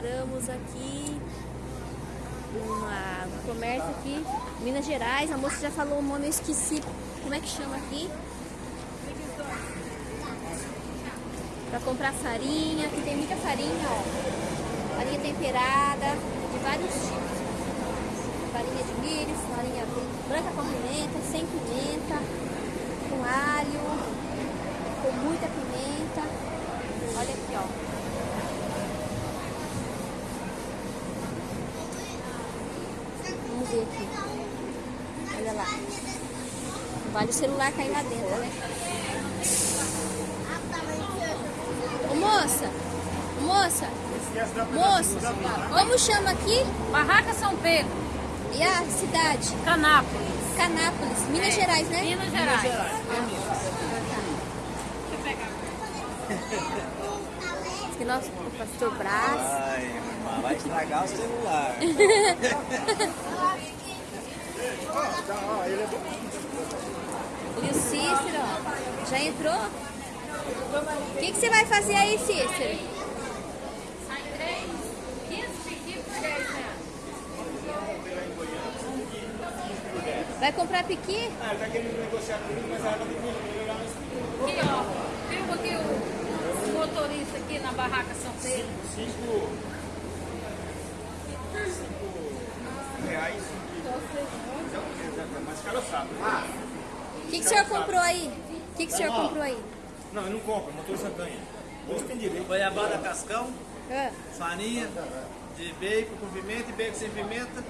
Paramos aqui no comércio aqui, Minas Gerais. A moça já falou o nome, eu esqueci. Como é que chama aqui? Pra comprar farinha. Aqui tem muita farinha, ó. Farinha temperada, de vários tipos. Farinha de milho, farinha branca com pimenta, sem pimenta, com alho, com muita pimenta. Olha aqui, ó. Ver aqui. Olha lá. Vale o celular cair lá dentro, né? Ô, moça! Moça! Moça! Como chama aqui? Barraca São Pedro. E a cidade? Canápolis. Canápolis, Minas é. Gerais, né? Minas Gerais. Minas Gerais. Deixa eu pegar. que nosso pastor Brás. Ai, vai estragar o celular. e o Cícero, já entrou? O que, que você vai fazer aí, Cícero? Vai comprar piqui? Ah, ele tá querendo negociar comigo, mas ela vai ter que melhorar Aqui, ó. Viu aqui o motorista aqui na barraca São Pedro? Cinco, reais. Mas cara sabe. Ah, o que, que o senhor comprou aí? O que, que o senhor comprou aí? Não, eu não compro, motorista ganha. Hoje tem direito. Goiabada cascão, é. farinha de bacon com pimenta e bacon sem pimenta.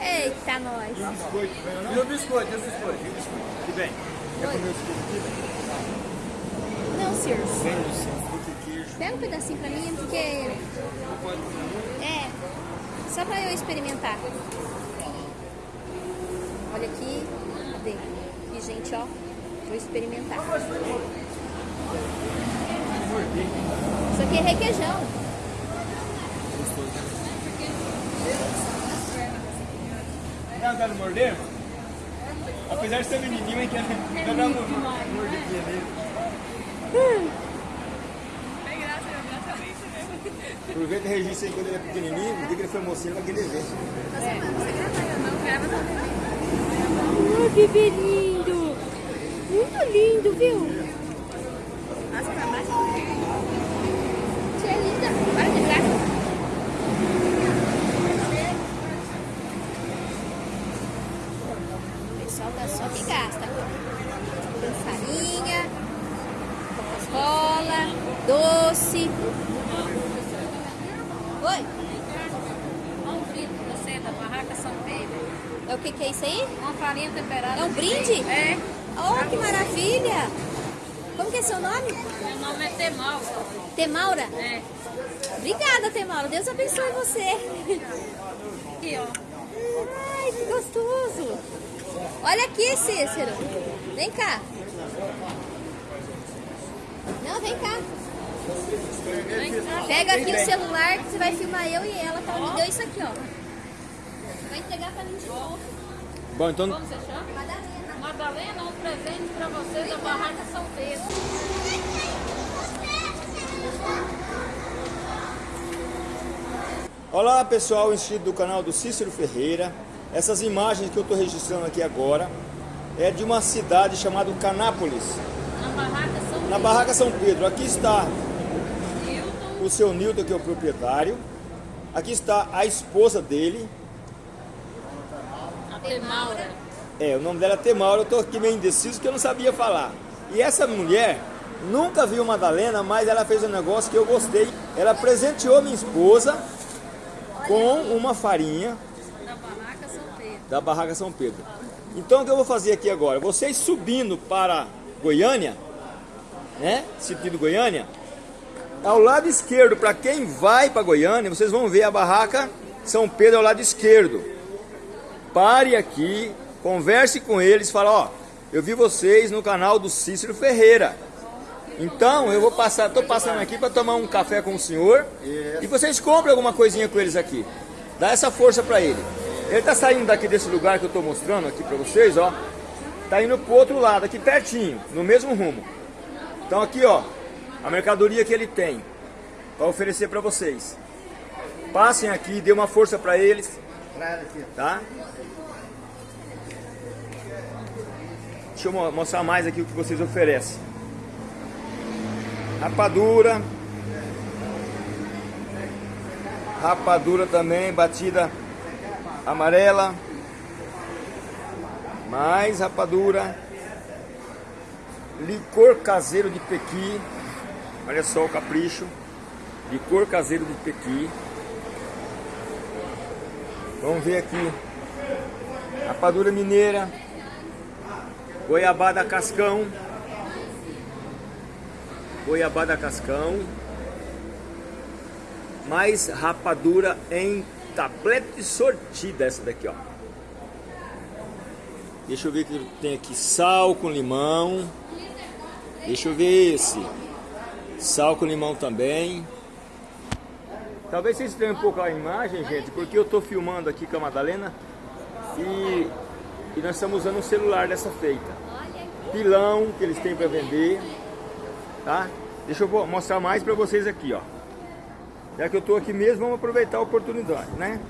Eita, nós. E o biscoito, ganhou não? E o biscoito, e o biscoito. E o biscoito. Que bem. Quer comer o biscoito aqui? Não, senhor. Vem. Pega um pedacinho pra mim, porque... É, só pra eu experimentar. Olha aqui, cadê? Aqui, gente, ó. Vou experimentar. Isso aqui é requeijão. Não, quero morder? Apesar de ser menininho, é que eu não mordidinha nele. Hum. Aproveita e registra aí quando ele é pequenininho, no dia que ele foi mocinho, vai querer ver. É. Ai, bebê lindo! Muito lindo, viu? Nossa, pra baixo. Você é linda. Para de graça. O pessoal tá só que gasta. Farinha, Coca-Cola, doce. Oi? Um brinde pra você da Barraca São Pedro. É o que, que é isso aí? Uma farinha temperada. É um brinde? É. Oh, que maravilha! Como que é seu nome? Meu nome é Temaura. Temaura? É. Obrigada, Temaura. Deus abençoe você. Aqui, ó. Ai, que gostoso. Olha aqui, Cícero. Vem cá. Não, vem cá. Pega aqui o celular que você vai filmar eu e ela, tá? Me deu isso aqui, ó. Vai entregar pra mim de novo. Bom, então... Como você chama? Madalena. Madalena, um presente pra você da Barraca São Pedro. Olá pessoal, inscrito do canal do Cícero Ferreira. Essas imagens que eu estou registrando aqui agora é de uma cidade chamada Canápolis. Na Barraca São Pedro. Na Barraca São Pedro. Aqui está o seu Nilton, que é o proprietário. Aqui está a esposa dele. A Temaura. É, o nome dela é Temaura, eu estou aqui meio indeciso que eu não sabia falar. E essa mulher nunca viu Madalena, mas ela fez um negócio que eu gostei. Ela presenteou minha esposa com uma farinha da Barraca São Pedro. Da Barraca São Pedro. Então o que eu vou fazer aqui agora? Vocês subindo para Goiânia, né? Sentido Goiânia, ao lado esquerdo, para quem vai para Goiânia, vocês vão ver a barraca São Pedro ao lado esquerdo. Pare aqui, converse com eles, fala, ó, eu vi vocês no canal do Cícero Ferreira. Então, eu vou passar, tô passando aqui para tomar um café com o senhor e vocês comprem alguma coisinha com eles aqui. Dá essa força para ele. Ele tá saindo daqui desse lugar que eu tô mostrando aqui para vocês, ó. Tá indo pro outro lado, aqui pertinho, no mesmo rumo. Então aqui, ó, a mercadoria que ele tem para oferecer para vocês. Passem aqui, dê uma força para eles, tá? Deixa eu mo- mostrar mais aqui o que vocês oferecem. Rapadura. Rapadura também, batida amarela. Mais rapadura. Licor caseiro de pequi. Olha só o capricho. Licor caseiro de pequi. Vamos ver aqui. Rapadura mineira. Goiabada cascão. Goiabada cascão. Mais rapadura em tablete sortida essa daqui, ó. Deixa eu ver o que tem aqui. Sal com limão. Deixa eu ver esse. Sal com limão também. Talvez vocês estranhem um pouco a imagem, gente, porque eu estou filmando aqui com a Madalena e, e nós estamos usando um celular dessa feita. Pilão que eles têm para vender, tá? Deixa eu mostrar mais para vocês aqui, ó. Já que eu estou aqui mesmo, vamos aproveitar a oportunidade, né?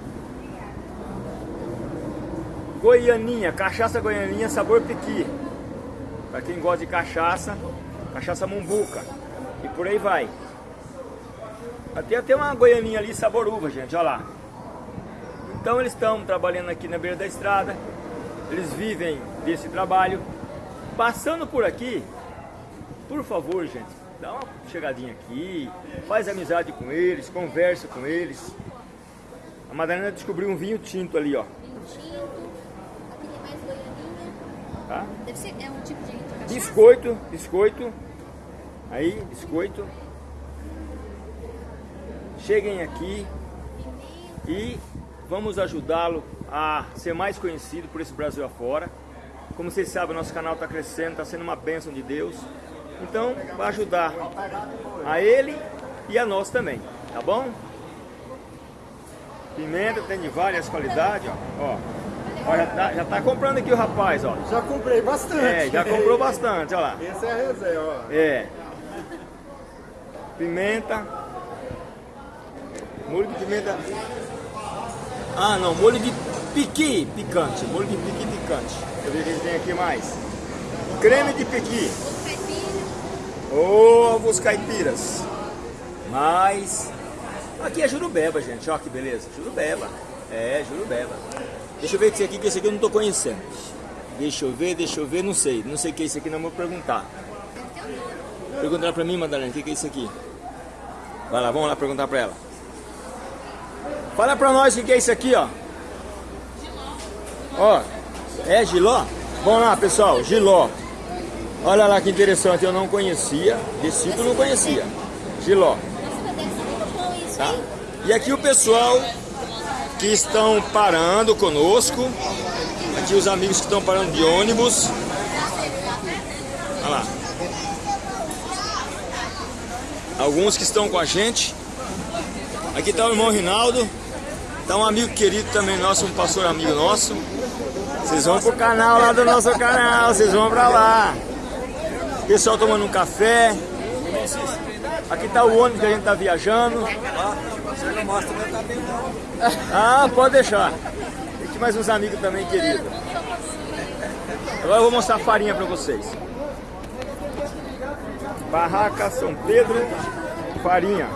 Goianinha, cachaça goianinha sabor piqui. Para quem gosta de cachaça, cachaça mumbuca. E por aí vai. Até até uma goianinha ali sabor uva, gente, olha lá. Então eles estão trabalhando aqui na beira da estrada. Eles vivem desse trabalho. Passando por aqui, por favor, gente, dá uma chegadinha aqui, faz amizade com eles, conversa com eles. A Madalena descobriu um vinho tinto ali, ó. Vinho tinto. Mais goianinha. Tá? Deve ser, é um tipo de de cachaça? Biscoito, biscoito. Aí, biscoito. Cheguem aqui e vamos ajudá-lo a ser mais conhecido por esse Brasil afora. Como vocês sabem, nosso canal está crescendo, está sendo uma bênção de Deus. Então, vai ajudar a ele e a nós também, tá bom? Pimenta tem de várias qualidades, ó. ó. Ó, já, tá, já tá comprando aqui o rapaz, ó. Já comprei bastante. É, já comprou bastante, olha lá. Essa é a reserva, ó. É. Pimenta. Molho de pimenta. Ah, não, molho de piqui picante. Molho de piqui picante. Deixa eu ver o que ele tem aqui mais. Creme de piqui. Ovos caipiras. Mais. Aqui é jurubeba, gente. Ó que beleza. Jurubeba. É, jurubeba. Deixa eu ver esse aqui, que esse aqui eu não tô conhecendo. Deixa eu ver, deixa eu ver, não sei. Não sei o que é isso aqui, não vou perguntar. Perguntar pra mim, Madalena, o que é isso aqui? Vai lá, vamos lá perguntar pra ela. Fala pra nós o que que é isso aqui, ó. Ó, é giló? Vamos lá, pessoal, giló. Olha lá que interessante, eu não conhecia. Eu não conhecia. Giló, tá? E aqui o pessoal que estão parando conosco. Aqui os amigos que estão parando de ônibus. Olha lá. Alguns que estão com a gente. Aqui está o irmão Rinaldo. Está um amigo querido também nosso, um pastor amigo nosso. Vocês vão pro canal lá do nosso canal, vocês vão pra lá. Pessoal tomando um café. Aqui está o ônibus que a gente está viajando. Ah, pode deixar. Tem aqui mais uns amigos também queridos. Agora eu vou mostrar a farinha para vocês. Barraca São Pedro, farinha.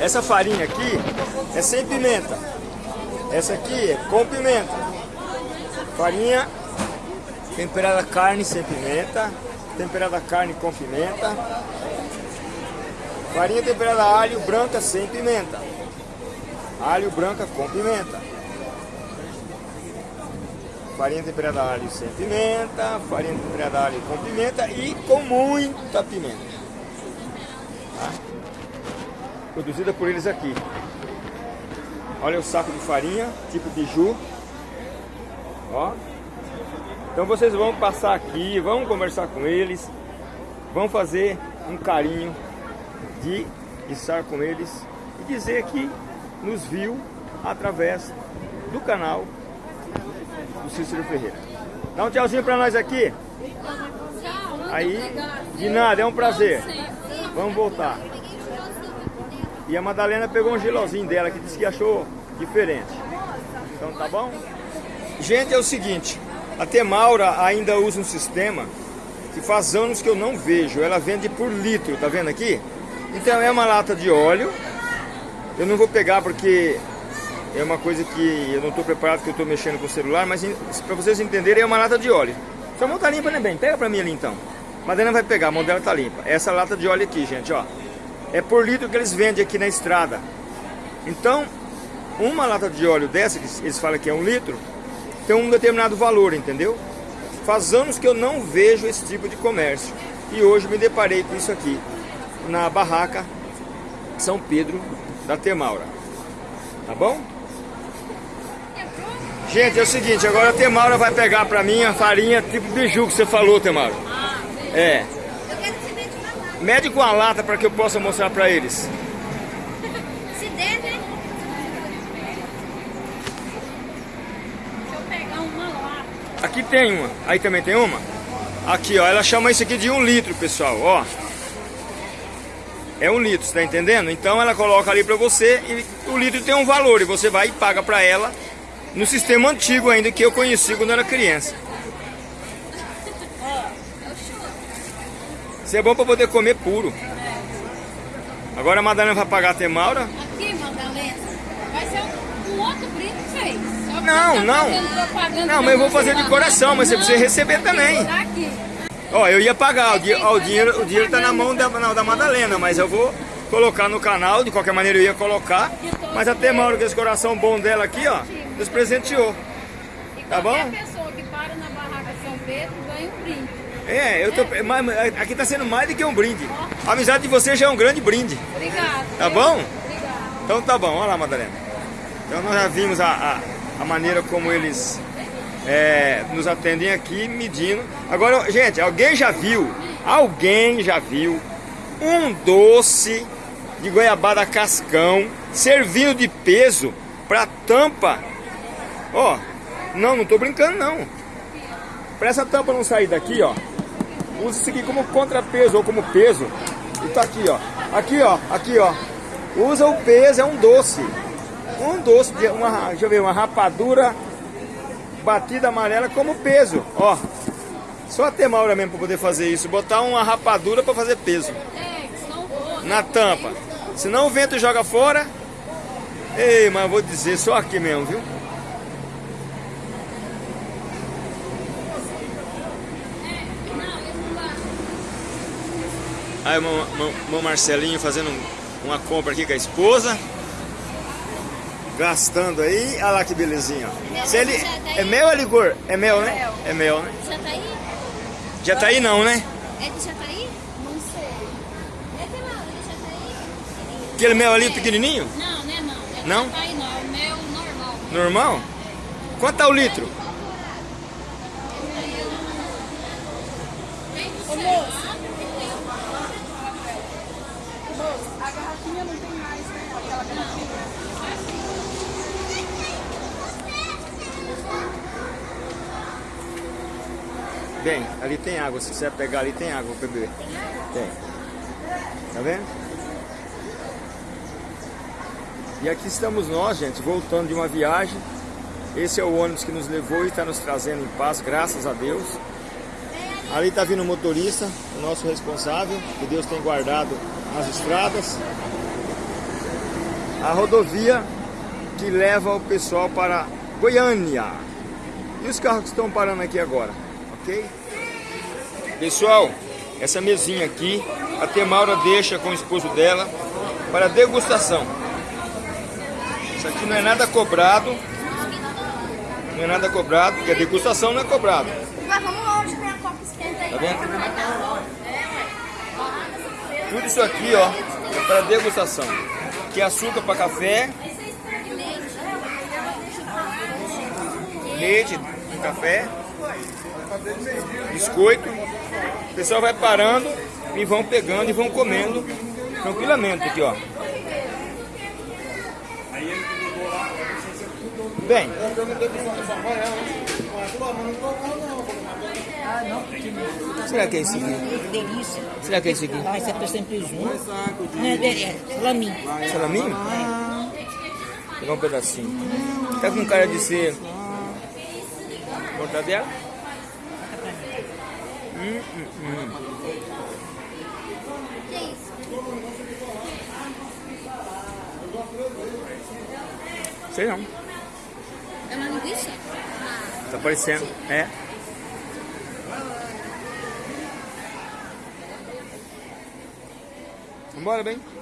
Essa farinha aqui é sem pimenta. Essa aqui é com pimenta. Farinha temperada carne sem pimenta. Temperada carne com pimenta. Farinha temperada alho branca sem pimenta. Alho branca com pimenta. Farinha temperada alho sem pimenta. Farinha temperada alho com pimenta e com muita pimenta. Tá? Produzida por eles aqui. Olha o saco de farinha, tipo biju. Ó. Então vocês vão passar aqui, vão conversar com eles, vão fazer um carinho de estar com eles e dizer que nos viu através do canal do Cícero Ferreira. Dá um tchauzinho pra nós aqui. Aí, de nada, é um prazer. Vamos voltar. E a Madalena pegou um gelozinho dela que disse que achou diferente. Então tá bom? Gente, é o seguinte, a Temaura ainda usa um sistema que faz anos que eu não vejo. Ela vende por litro, tá vendo aqui? Então é uma lata de óleo. Eu não vou pegar porque é uma coisa que eu não estou preparado que eu estou mexendo com o celular, mas para vocês entenderem é uma lata de óleo. Sua mão tá limpa, né, bem? Pega para mim ali então. Madalena vai pegar, a mão dela tá limpa. Essa lata de óleo aqui, gente, ó. É por litro que eles vendem aqui na estrada. Então, uma lata de óleo dessa, que eles falam que é um litro, tem um determinado valor, entendeu? Faz anos que eu não vejo esse tipo de comércio. E hoje me deparei com isso aqui, na barraca São Pedro da Temaura. Tá bom? Gente, é o seguinte, agora a Temaura vai pegar pra mim a farinha tipo biju que você falou, Temaura. É. Eu quero que você mede com a lata para que eu possa mostrar pra eles. Se der, né? Deixa eu pegar uma lá. Aqui tem uma. Aí também tem uma? Aqui, ó. Ela chama isso aqui de um litro, pessoal. Ó. É um litro, tá entendendo? Então ela coloca ali pra você e o litro tem um valor. E você vai e paga pra ela no sistema antigo ainda que eu conheci quando era criança. Isso é bom pra poder comer puro. Agora a Madalena vai pagar a Temaura. Aqui, Madalena, vai ser um, um outro brinde pra vocês. Só que Não, você não. Não, mas eu vou fazer de coração, mas você Não, precisa receber também. Ó, eu ia pagar, o, di- ó, o dinheiro, o dinheiro tá na mão da, na- da Madalena, mas eu vou colocar no canal, de qualquer maneira eu ia colocar. Mas até Mauro, com esse coração bom dela aqui, ó, nos presenteou. Tá qualquer bom? pessoa que para na barraca São Pedro ganha um brinde. É, eu tô, aqui tá sendo mais do que um brinde. A amizade de vocês já é um grande brinde. Obrigada. Tá bom? Obrigada. Então tá bom, olha lá, Madalena. Então nós já vimos a, a, a maneira como eles é, nos atendem aqui, medindo. Agora, gente, alguém já viu, alguém já viu um doce de goiabada cascão servindo de peso para tampa? Ó, não, não tô brincando não. Para essa tampa não sair daqui, ó, use isso aqui como contrapeso ou como peso. E tá aqui, ó. Aqui, ó, aqui, ó. Usa o peso, é um doce. Um doce, de uma, deixa eu ver, uma rapadura batida amarela como peso, ó. Só a Temaura mesmo para poder fazer isso, botar uma rapadura para fazer peso na tampa. Senão o vento joga fora. Ei, mas vou dizer, só aqui mesmo, viu? Aí o meu, meu- meu Marcelinho fazendo um- uma compra aqui com a esposa. Gastando aí. Olha lá que belezinha. Se ele, é mel ou é licor? É mel, né? É mel, né? Já tá aí? Já tá aí não, né? É de Jataí? Não sei. É de lá, de Jataí? Aquele mel ali pequenininho? Não, né não. É Não? Tá aí não, é o meu normal. Normal? Quanto tá o litro? Ô moço. A garrafinha não tem mais, né? Aquela garrafinha. Bem, ali tem água. Se quiser pegar ali, tem água pra beber. Tem. Tá vendo? E aqui estamos nós, gente, voltando de uma viagem. Esse é o ônibus que nos levou e está nos trazendo em paz, graças a Deus. Ali está vindo o motorista, o nosso responsável, que Deus tem guardado nas estradas. A rodovia que leva o pessoal para Goiânia. E os carros que estão parando aqui agora, ok? Pessoal, essa mesinha aqui, a Temaura deixa com o esposo dela para degustação. Isso aqui não é nada cobrado. Não é nada cobrado, porque a degustação não é cobrado. Mas vamos longe, tem a copa esquenta aí. Tá vendo? Tudo isso aqui, ó, é para degustação. Que é açúcar para café, leite café, biscoito. O pessoal vai parando e vão pegando e vão comendo tranquilamente aqui, ó. Bem, Ah, não, Será que é isso aqui? Será que é isso aqui? Ah, esse é sempre junto. É, é, é, salaminho. Salaminho? É. Pegar um pedacinho. Tá com cara de ser. Mortadela? Hum, hum, hum. Que é isso? Sei não. É uma linguiça? Tá parecendo. É. Vambora, bem? Ah,